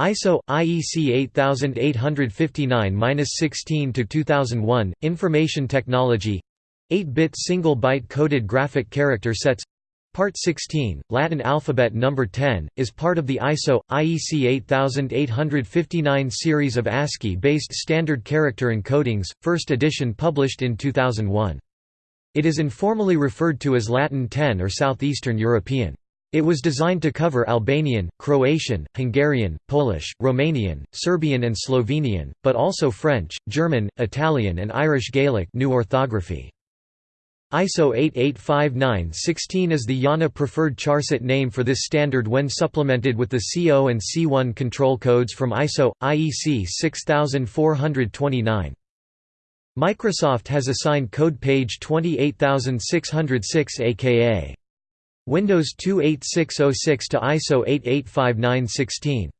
ISO IEC 8859-16 to 2001 Information Technology 8-bit single byte coded graphic character sets Part 16, Latin alphabet number 10, is part of the ISO IEC 8859 series of ASCII-based standard character encodings, first edition published in 2001. It is informally referred to as Latin 10 or Southeastern European. It was designed to cover Albanian, Croatian, Hungarian, Polish, Romanian, Serbian and Slovenian, but also French, German, Italian and Irish Gaelic new orthography. ISO 8859-16 is the IANA preferred charset name for this standard when supplemented with the C0 and C1 control codes from ISO, IEC 6429. Microsoft has assigned code page 28606 aka Windows 28606 to ISO 885916.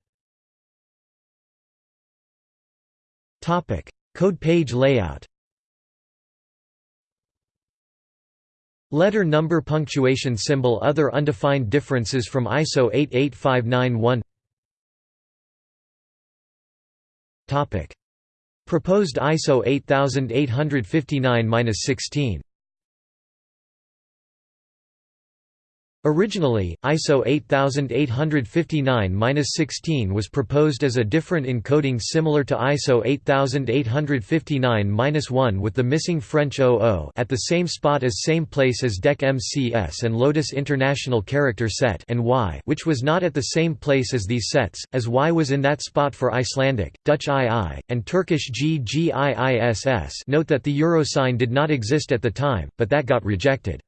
Topic: Code page layout. Letter number punctuation symbol Other undefined differences from ISO 88591 Topic: Proposed ISO 8859-16 Originally, ISO 8859-16 was proposed as a different encoding similar to ISO 8859-1 with the missing French OO at the same spot as same place as DEC MCS and Lotus International Character Set and Y which was not at the same place as these sets, as Y was in that spot for Icelandic, Dutch II, and Turkish GGIISS note that the euro sign did not exist at the time, but that got rejected.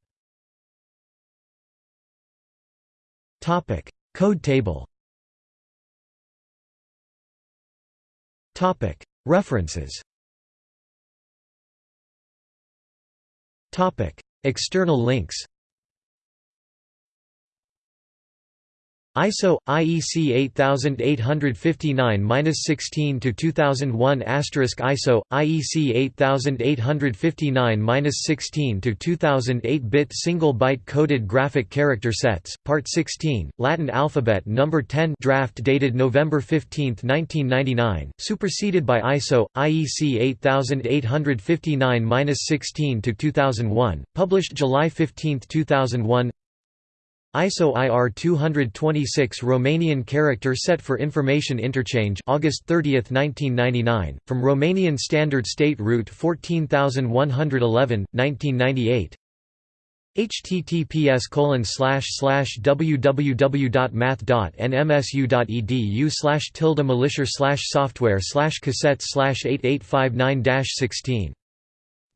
Topic: Code table. Topic: References. Topic: External links. ISO IEC 8859-16 to 2001 ISO IEC 8859-16 to 2008 bit single byte coded graphic character sets part 16 Latin alphabet number 10 draft dated November 15 1999 superseded by ISO IEC 8859-16 to 2001 published July 15 2001 ISO IR 226 Romanian character set for information interchange August 30, 1999, from Romanian Standard State Route 14111, 1998 https www.math.nmsu.edu slash tilde mleisher slash software slash csets slash 8859 16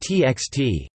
txt